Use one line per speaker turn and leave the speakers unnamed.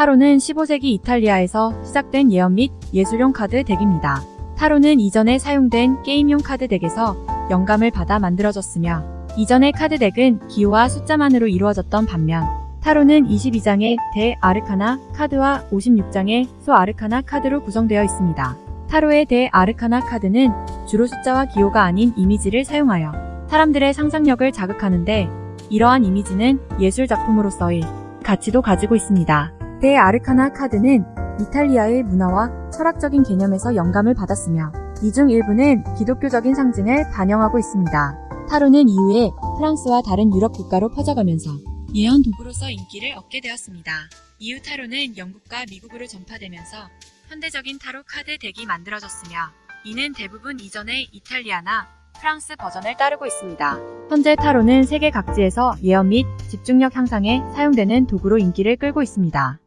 타로는 15세기 이탈리아에서 시작된 예언 및 예술용 카드 deck입니다. 타로는 이전에 사용된 게임용 카드 deck에서 영감을 받아 만들어졌으며 이전의 카드 deck은 기호와 숫자만으로 이루어졌던 반면 타로는 22장의 대 arcana 카드와 56장의 소 arcana 카드로 구성되어 있습니다. 타로의 대 arcana 카드는 주로 숫자와 기호가 아닌 이미지를 사용하여 사람들의 상상력을 자극하는데 이러한 이미지는 예술 작품으로서의 가치도 가지고 있습니다. 대 아르카나 카드는 이탈리아의 문화와 철학적인 개념에서 영감을 받았으며 이 중 일부는 기독교적인 상징을 반영하고 있습니다. 타로는 이후에 프랑스와 다른 유럽 국가로 퍼져가면서 예언 도구로서 인기를 얻게 되었습니다. 이후 타로는 영국과 미국으로 전파되면서 현대적인 타로 카드 덱이 만들어졌으며 이는 대부분 이전의 이탈리아나 프랑스 버전을 따르고 있습니다. 현재 타로는 세계 각지에서 예언 및 집중력 향상에 사용되는 도구로 인기를 끌고 있습니다.